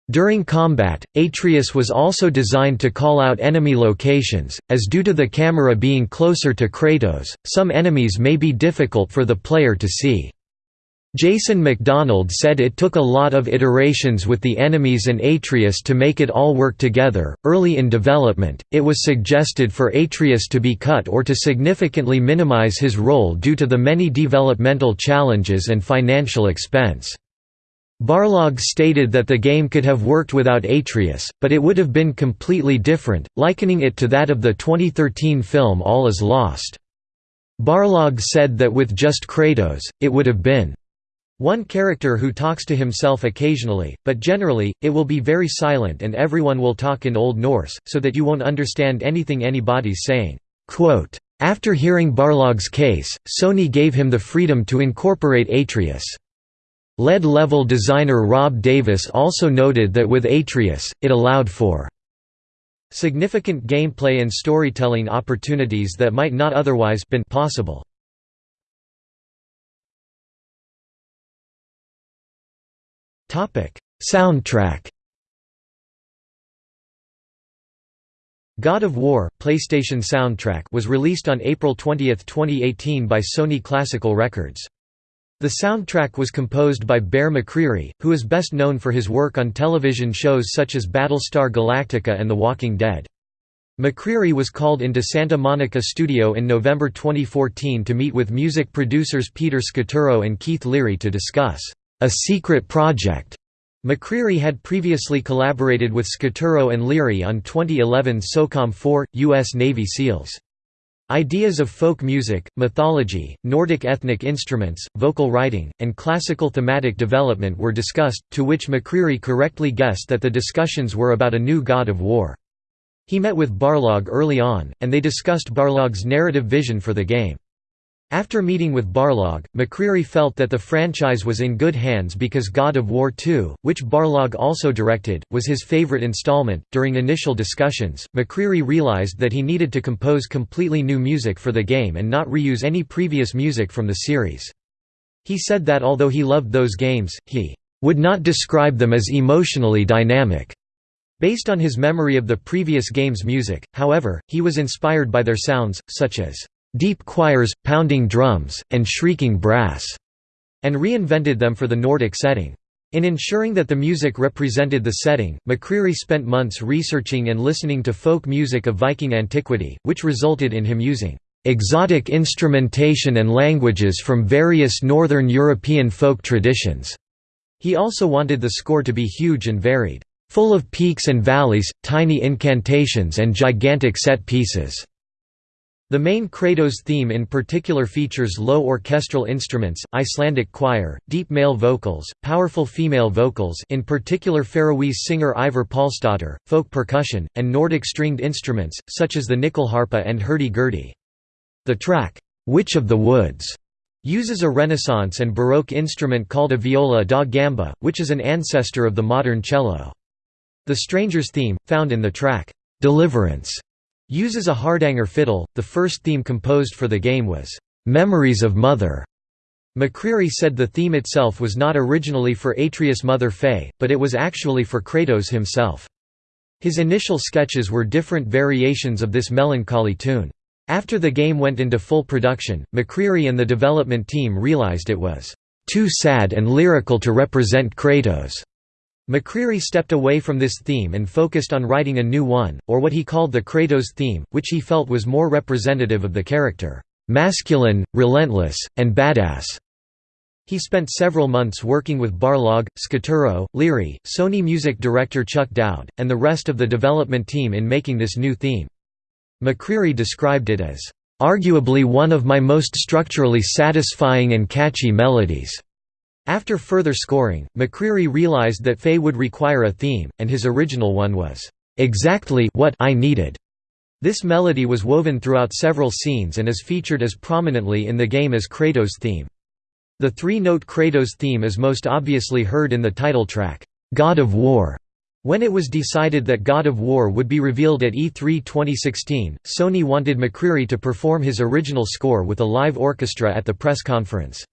Speaker 1: During combat, Atreus was also designed to call out enemy locations, as due to the camera being closer to Kratos, some enemies may be difficult for the player to see. Jason McDonald said it took a lot of iterations with the enemies and Atreus to make it all work together. Early in development, it was suggested for Atreus to be cut or to significantly minimize his role due to the many developmental challenges and financial expense. Barlog stated that the game could have worked without Atreus, but it would have been completely different, likening it to that of the 2013 film All Is Lost. Barlog said that with just Kratos, it would have been one character who talks to himself occasionally, but generally, it will be very silent and everyone will talk in Old Norse, so that you won't understand anything anybody's saying." After hearing Barlog's case, Sony gave him the freedom to incorporate Atreus. LED level designer Rob Davis also noted that with Atreus, it allowed for significant gameplay and storytelling opportunities that might not otherwise been possible. Soundtrack God of War PlayStation soundtrack was released on April 20, 2018 by Sony Classical Records. The soundtrack was composed by Bear McCreary, who is best known for his work on television shows such as Battlestar Galactica and The Walking Dead. McCreary was called into Santa Monica studio in November 2014 to meet with music producers Peter Scaturo and Keith Leary to discuss a secret project. McCreary had previously collaborated with Scaturo and Leary on 2011 SOCOM 4, U.S. Navy SEALs. Ideas of folk music, mythology, Nordic ethnic instruments, vocal writing, and classical thematic development were discussed, to which McCreary correctly guessed that the discussions were about a new god of war. He met with Barlog early on, and they discussed Barlog's narrative vision for the game. After meeting with Barlog, McCreary felt that the franchise was in good hands because God of War 2, which Barlog also directed, was his favorite installment. During initial discussions, McCreary realized that he needed to compose completely new music for the game and not reuse any previous music from the series. He said that although he loved those games, he would not describe them as emotionally dynamic. Based on his memory of the previous game's music, however, he was inspired by their sounds, such as deep choirs, pounding drums, and shrieking brass, and reinvented them for the Nordic setting. In ensuring that the music represented the setting, McCreary spent months researching and listening to folk music of Viking antiquity, which resulted in him using exotic instrumentation and languages from various Northern European folk traditions. He also wanted the score to be huge and varied, full of peaks and valleys, tiny incantations and gigantic set pieces. The main Kratos theme in particular features low orchestral instruments, Icelandic choir, deep male vocals, powerful female vocals in particular Faroese singer Eivør Pálsdóttir, folk percussion, and Nordic stringed instruments, such as the nyckelharpa and hurdy-gurdy. The track, "'Witch of the Woods' uses a Renaissance and Baroque instrument called a viola da gamba, which is an ancestor of the modern cello. The Stranger's theme, found in the track, "'Deliverance' Uses a Hardanger fiddle. The first theme composed for the game was Memories of Mother. McCreary said the theme itself was not originally for Atreus' mother Faye, but it was actually for Kratos himself. His initial sketches were different variations of this melancholy tune. After the game went into full production, McCreary and the development team realized it was too sad and lyrical to represent Kratos. McCreary stepped away from this theme and focused on writing a new one, or what he called the Kratos theme, which he felt was more representative of the character, "...masculine, relentless, and badass." He spent several months working with Barlog, Scaturo, Leary, Sony music director Chuck Doud, and the rest of the development team in making this new theme. McCreary described it as, "...arguably one of my most structurally satisfying and catchy melodies." After further scoring, McCreary realized that Faye would require a theme, and his original one was, "...exactly what I needed." This melody was woven throughout several scenes and is featured as prominently in the game as Kratos' theme. The three-note Kratos theme is most obviously heard in the title track, "'God of War'". When it was decided that God of War would be revealed at E3 2016, Sony wanted McCreary to perform his original score with a live orchestra at the press conference.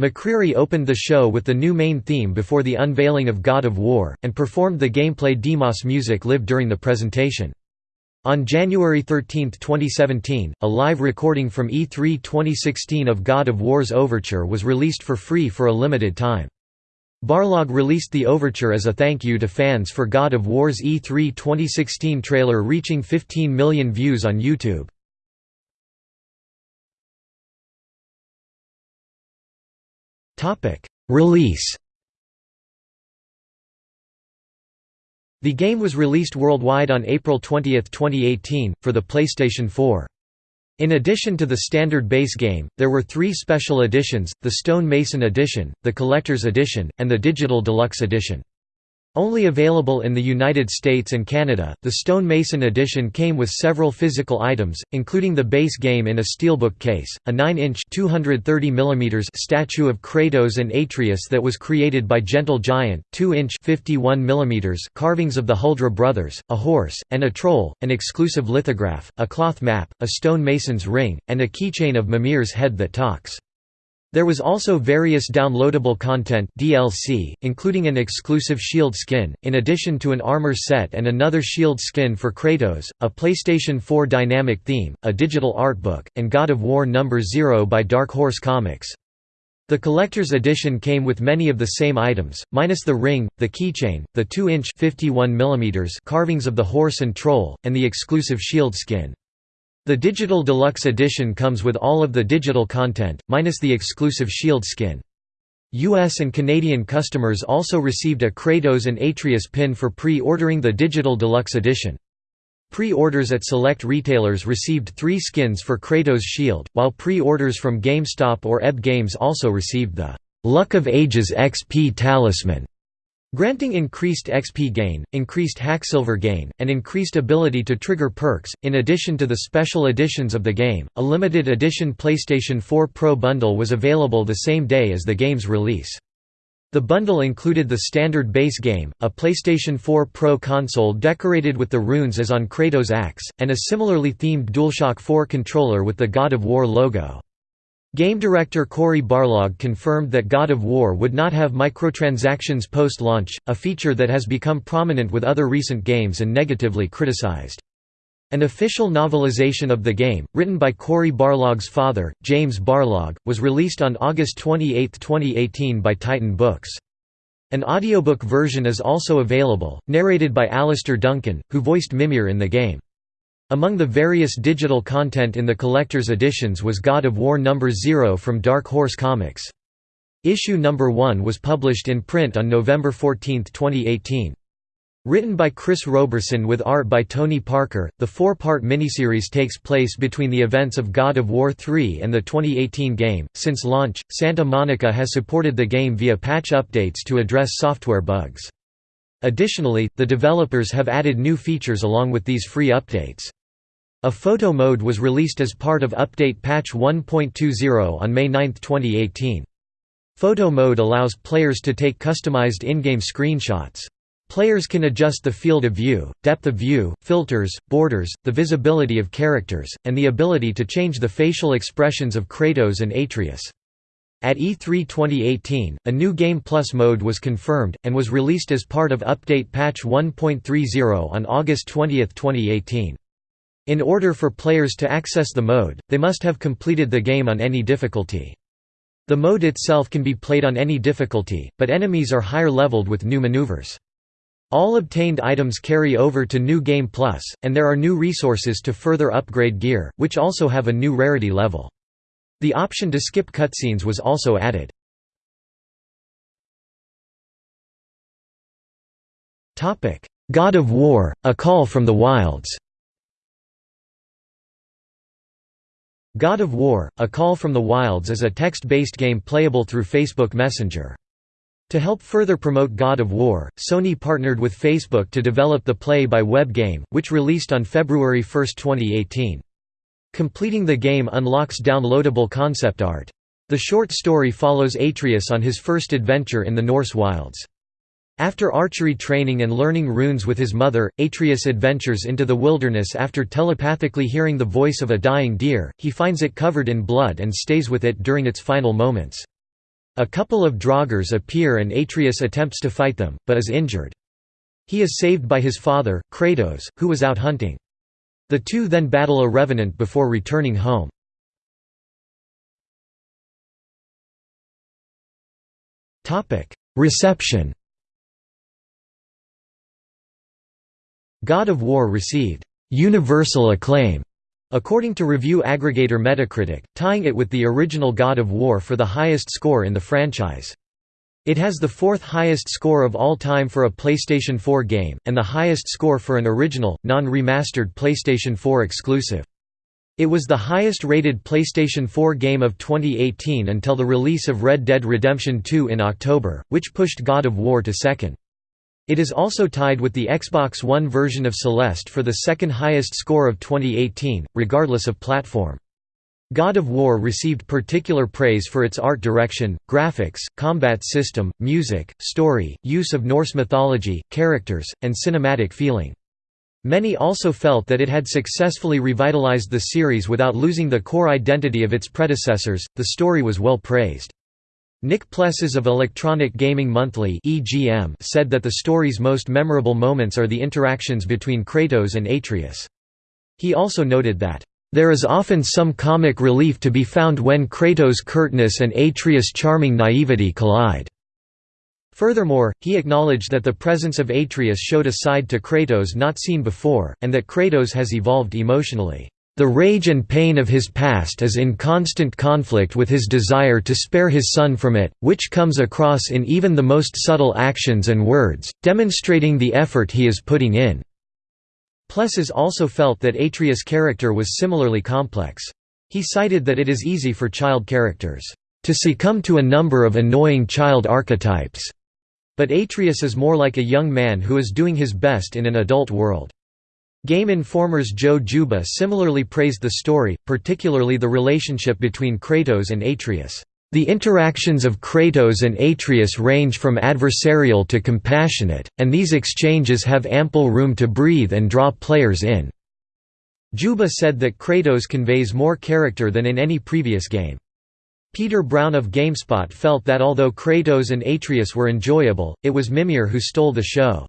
Speaker 1: McCreary opened the show with the new main theme before the unveiling of God of War, and performed the gameplay Demos music live during the presentation. On January 13, 2017, a live recording from E3 2016 of God of War's Overture was released for free for a limited time. Barlog released the overture as a thank you to fans for God of War's E3 2016 trailer reaching 15 million views on YouTube. Release The game was released worldwide on April 20, 2018, for the PlayStation 4. In addition to the standard base game, there were three special editions, the Stone Mason Edition, the Collector's Edition, and the Digital Deluxe Edition. Only available in the United States and Canada, the stonemason edition came with several physical items, including the base game in a steelbook case, a 9-inch statue of Kratos and Atreus that was created by Gentle Giant, 2-inch carvings of the Huldra brothers, a horse, and a troll, an exclusive lithograph, a cloth map, a stone mason's ring, and a keychain of Mimir's head that talks. There was also various downloadable content DLC, including an exclusive shield skin, in addition to an armor set and another shield skin for Kratos, a PlayStation 4 dynamic theme, a digital art book, and God of War No. 0 by Dark Horse Comics. The collector's edition came with many of the same items, minus the ring, the keychain, the 2-inch carvings of the horse and troll, and the exclusive shield skin. The Digital Deluxe Edition comes with all of the digital content, minus the exclusive Shield skin. US and Canadian customers also received a Kratos and Atreus pin for pre-ordering the Digital Deluxe Edition. Pre-orders at select retailers received three skins for Kratos' Shield, while pre-orders from GameStop or EB Games also received the «Luck of Ages XP Talisman» granting increased XP gain, increased Hacksilver gain, and increased ability to trigger perks. In addition to the special editions of the game, a limited edition PlayStation 4 Pro bundle was available the same day as the game's release. The bundle included the standard base game, a PlayStation 4 Pro console decorated with the runes as on Kratos' axe, and a similarly themed DualShock 4 controller with the God of War logo. Game director Cory Barlog confirmed that God of War would not have microtransactions post-launch, a feature that has become prominent with other recent games and negatively criticized. An official novelization of the game, written by Cory Barlog's father, James Barlog, was released on August 28, 2018 by Titan Books. An audiobook version is also available, narrated by Alistair Duncan, who voiced Mimir in the game. Among the various digital content in the collector's editions was God of War No. 0 from Dark Horse Comics. Issue No. 1 was published in print on November 14, 2018. Written by Chris Roberson with art by Tony Parker, the four-part miniseries takes place between the events of God of War 3 and the 2018 game. Since launch, Santa Monica has supported the game via patch updates to address software bugs. Additionally, the developers have added new features along with these free updates. A photo mode was released as part of Update Patch 1.20 on May 9, 2018. Photo mode allows players to take customized in-game screenshots. Players can adjust the field of view, depth of view, filters, borders, the visibility of characters, and the ability to change the facial expressions of Kratos and Atreus. At E3 2018, a new Game Plus mode was confirmed, and was released as part of Update Patch 1.30 on August 20, 2018. In order for players to access the mode, they must have completed the game on any difficulty. The mode itself can be played on any difficulty, but enemies are higher leveled with new maneuvers. All obtained items carry over to New Game Plus, and there are new resources to further upgrade gear, which also have a new rarity level. The option to skip cutscenes was also added. God of War, A Call from the Wilds God of War, A Call from the Wilds is a text-based game playable through Facebook Messenger. To help further promote God of War, Sony partnered with Facebook to develop the play-by-web game, which released on February 1, 2018. Completing the game unlocks downloadable concept art. The short story follows Atreus on his first adventure in the Norse wilds. After archery training and learning runes with his mother, Atreus adventures into the wilderness after telepathically hearing the voice of a dying deer, he finds it covered in blood and stays with it during its final moments. A couple of Draugrs appear and Atreus attempts to fight them, but is injured. He is saved by his father, Kratos, who was out hunting. The two then battle a revenant before returning home. Reception God of War received «universal acclaim» according to review aggregator Metacritic, tying it with the original God of War for the highest score in the franchise. It has the fourth highest score of all time for a PlayStation 4 game, and the highest score for an original, non-remastered PlayStation 4 exclusive. It was the highest-rated PlayStation 4 game of 2018 until the release of Red Dead Redemption 2 in October, which pushed God of War to second. It is also tied with the Xbox One version of Celeste for the second highest score of 2018, regardless of platform. God of War received particular praise for its art direction, graphics, combat system, music, story, use of Norse mythology, characters, and cinematic feeling. Many also felt that it had successfully revitalized the series without losing the core identity of its predecessors. The story was well praised. Nick Plessas of Electronic Gaming Monthly said that the story's most memorable moments are the interactions between Kratos and Atreus. He also noted that, "...there is often some comic relief to be found when Kratos' curtness and Atreus' charming naivety collide." Furthermore, he acknowledged that the presence of Atreus showed a side to Kratos not seen before, and that Kratos has evolved emotionally. The rage and pain of his past is in constant conflict with his desire to spare his son from it, which comes across in even the most subtle actions and words, demonstrating the effort he is putting in. Plessas also felt that Atreus' character was similarly complex. He cited that it is easy for child characters, "...to succumb to a number of annoying child archetypes." But Atreus is more like a young man who is doing his best in an adult world. Game Informer's Joe Juba similarly praised the story, particularly the relationship between Kratos and Atreus. The interactions of Kratos and Atreus range from adversarial to compassionate, and these exchanges have ample room to breathe and draw players in. Juba said that Kratos conveys more character than in any previous game. Peter Brown of GameSpot felt that although Kratos and Atreus were enjoyable, it was Mimir who stole the show.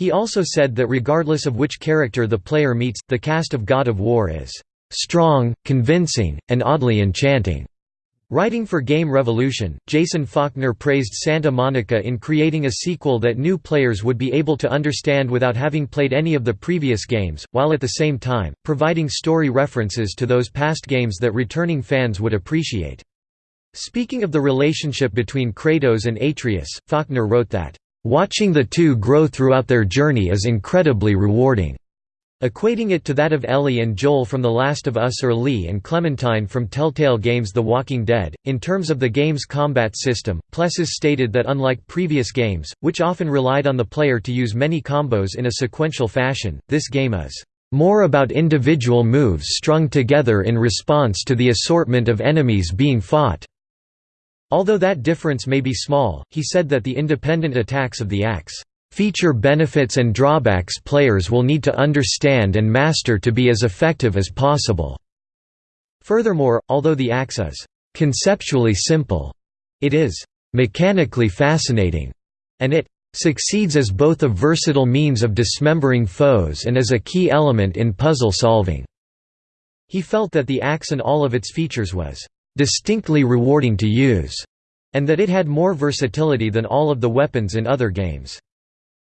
Speaker 1: He also said that regardless of which character the player meets, the cast of God of War is "...strong, convincing, and oddly enchanting." Writing for Game Revolution, Jason Faulkner praised Santa Monica in creating a sequel that new players would be able to understand without having played any of the previous games, while at the same time, providing story references to those past games that returning fans would appreciate. Speaking of the relationship between Kratos and Atreus, Faulkner wrote that, "...watching the two grow throughout their journey is incredibly rewarding." Equating it to that of Ellie and Joel from The Last of Us or Lee and Clementine from Telltale Games The Walking Dead. In terms of the game's combat system, Plessas stated that unlike previous games, which often relied on the player to use many combos in a sequential fashion, this game is more about individual moves strung together in response to the assortment of enemies being fought. Although that difference may be small, he said that the independent attacks of the axe feature benefits and drawbacks players will need to understand and master to be as effective as possible. Furthermore, although the axe is conceptually simple, it is mechanically fascinating, and it succeeds as both a versatile means of dismembering foes and as a key element in puzzle solving. He felt that the axe and all of its features was distinctly rewarding to use, and that it had more versatility than all of the weapons in other games.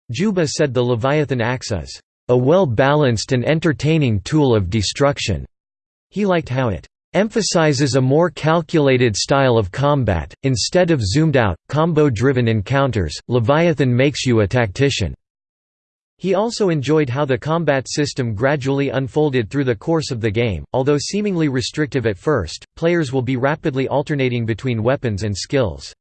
Speaker 1: Juba said the Leviathan axe is a well-balanced and entertaining tool of destruction. He liked how it emphasizes a more calculated style of combat, instead of zoomed-out, combo-driven encounters, Leviathan makes you a tactician. He also enjoyed how the combat system gradually unfolded through the course of the game, although seemingly restrictive at first, players will be rapidly alternating between weapons and skills.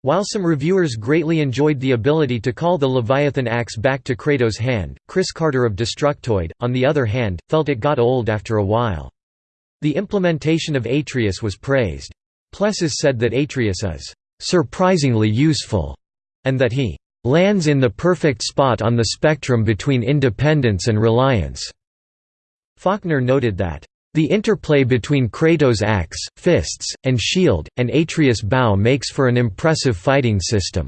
Speaker 1: While some reviewers greatly enjoyed the ability to call the Leviathan axe back to Kratos' hand, Chris Carter of Destructoid, on the other hand, felt it got old after a while. The implementation of Atreus was praised. Plessas said that Atreus is "...surprisingly useful", and that he "...lands in the perfect spot on the spectrum between independence and reliance." Faulkner noted that the interplay between Kratos' axe, fists, and shield, and Atreus' bow makes for an impressive fighting system.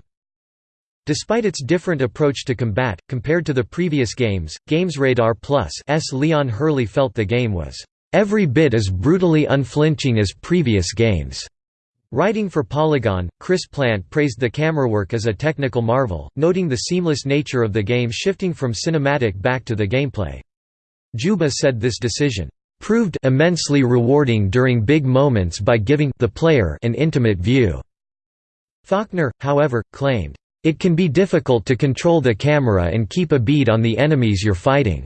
Speaker 1: Despite its different approach to combat, compared to the previous games, GamesRadar Plus' Leon Hurley felt the game was, "...every bit as brutally unflinching as previous games." Writing for Polygon, Chris Plante praised the camerawork as a technical marvel, noting the seamless nature of the game shifting from cinematic back to the gameplay. Juba said this decision, proved immensely rewarding during big moments by giving the player an intimate view. Faulkner, however, claimed, "...it can be difficult to control the camera and keep a bead on the enemies you're fighting."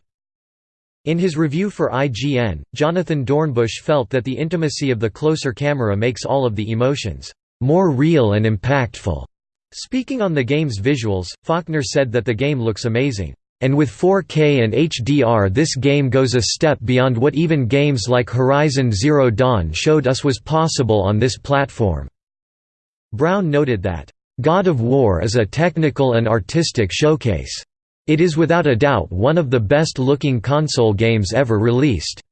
Speaker 1: In his review for IGN, Jonathan Dornbush felt that the intimacy of the closer camera makes all of the emotions more real and impactful. Speaking on the game's visuals, Faulkner said that the game looks amazing. And with 4K and HDR this game goes a step beyond what even games like Horizon Zero Dawn showed us was possible on this platform." Brown noted that, "...God of War is a technical and artistic showcase. It is without a doubt one of the best-looking console games ever released."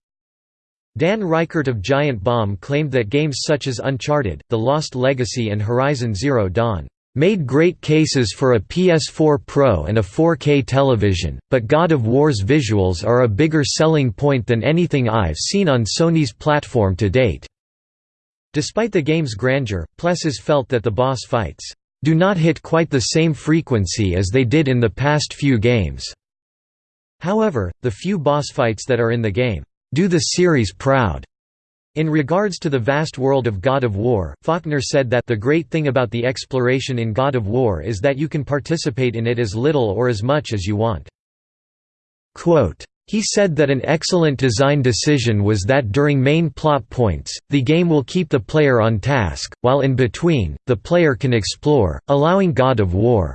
Speaker 1: Dan Ryckert of Giant Bomb claimed that games such as Uncharted, The Lost Legacy and Horizon Zero Dawn made great cases for a PS4 Pro and a 4K television, but God of War's visuals are a bigger selling point than anything I've seen on Sony's platform to date." Despite the game's grandeur, Plessas felt that the boss fights, "...do not hit quite the same frequency as they did in the past few games." However, the few boss fights that are in the game, "...do the series proud." In regards to the vast world of God of War, Faulkner said that the great thing about the exploration in God of War is that you can participate in it as little or as much as you want. Quote, he said that an excellent design decision was that during main plot points, the game will keep the player on task, while in between, the player can explore, allowing God of War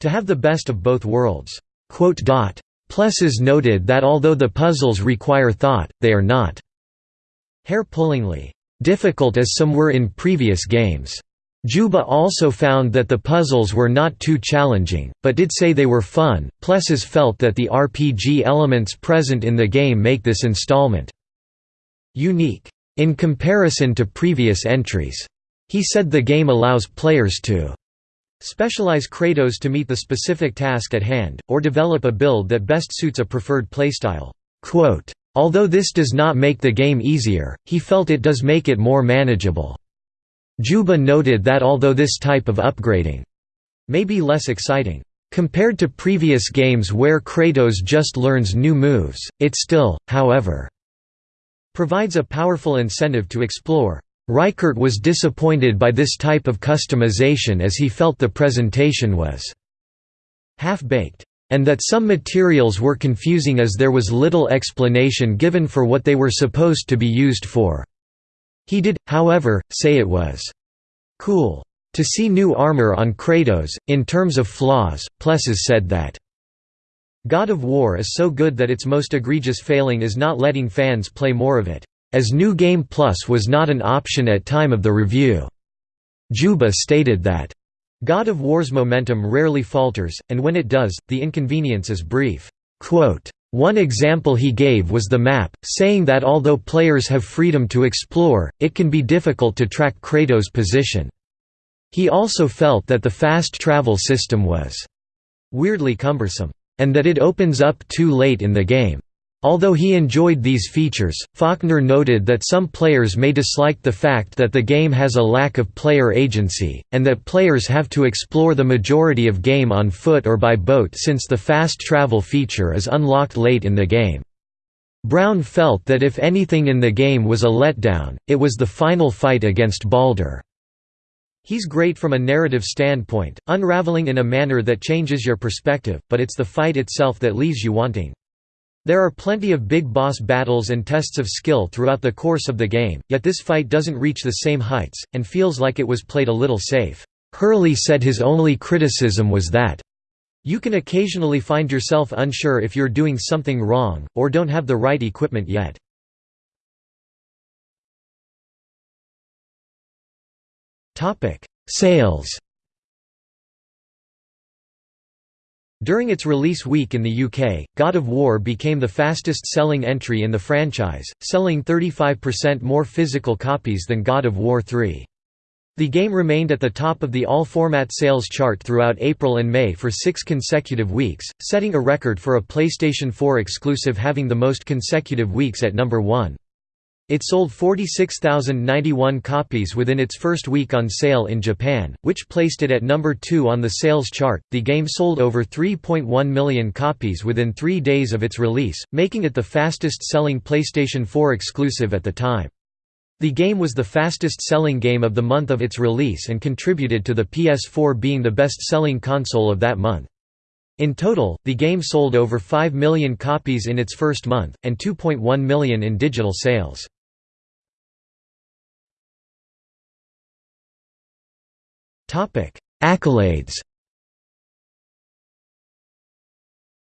Speaker 1: To have the best of both worlds." Plessas noted that although the puzzles require thought, they are not hair-pullingly difficult as some were in previous games. Juba also found that the puzzles were not too challenging, but did say they were fun. Plessas felt that the RPG elements present in the game make this installment unique in comparison to previous entries. He said the game allows players to specialize Kratos to meet the specific task at hand, or develop a build that best suits a preferred playstyle. Although this does not make the game easier, he felt it does make it more manageable. Juba noted that although this type of upgrading may be less exciting compared to previous games where Kratos just learns new moves, it still, however, provides a powerful incentive to explore. Ryckert was disappointed by this type of customization as he felt the presentation was half-baked, and that some materials were confusing as there was little explanation given for what they were supposed to be used for. He did, however, say it was cool to see new armor on Kratos. In terms of flaws, Plessas said that God of War is so good that its most egregious failing is not letting fans play more of it, as New Game Plus was not an option at time of the review. Juba stated that, God of War's momentum rarely falters, and when it does, the inconvenience is brief. Quote, one example he gave was the map, saying that although players have freedom to explore, it can be difficult to track Kratos' position. He also felt that the fast travel system was weirdly cumbersome and that it opens up too late in the game. Although he enjoyed these features, Faulkner noted that some players may dislike the fact that the game has a lack of player agency, and that players have to explore the majority of game on foot or by boat since the fast travel feature is unlocked late in the game. Brown felt that if anything in the game was a letdown, it was the final fight against Baldur. He's great from a narrative standpoint, unraveling in a manner that changes your perspective, but it's the fight itself that leaves you wanting. There are plenty of big boss battles and tests of skill throughout the course of the game, yet this fight doesn't reach the same heights, and feels like it was played a little safe. Hurley said his only criticism was that, you can occasionally find yourself unsure if you're doing something wrong, or don't have the right equipment yet. Sales. During its release week in the UK, God of War became the fastest-selling entry in the franchise, selling 35% more physical copies than God of War 3. The game remained at the top of the all-format sales chart throughout April and May for six consecutive weeks, setting a record for a PlayStation 4 exclusive having the most consecutive weeks at number 1. It sold 46,091 copies within its first week on sale in Japan, which placed it at number 2 on the sales chart. The game sold over 3.1 million copies within three days of its release, making it the fastest selling PlayStation 4 exclusive at the time. The game was the fastest selling game of the month of its release and contributed to the PS4 being the best selling console of that month. In total, the game sold over 5 million copies in its first month, and 2.1 million in digital sales. Topic: Accolades.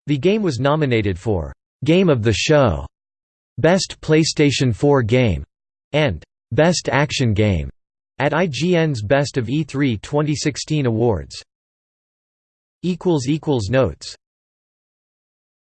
Speaker 1: The game was nominated for Game of the Show, Best PlayStation 4 Game, and Best Action Game at IGN's Best of E3 2016 awards. equals equals Notes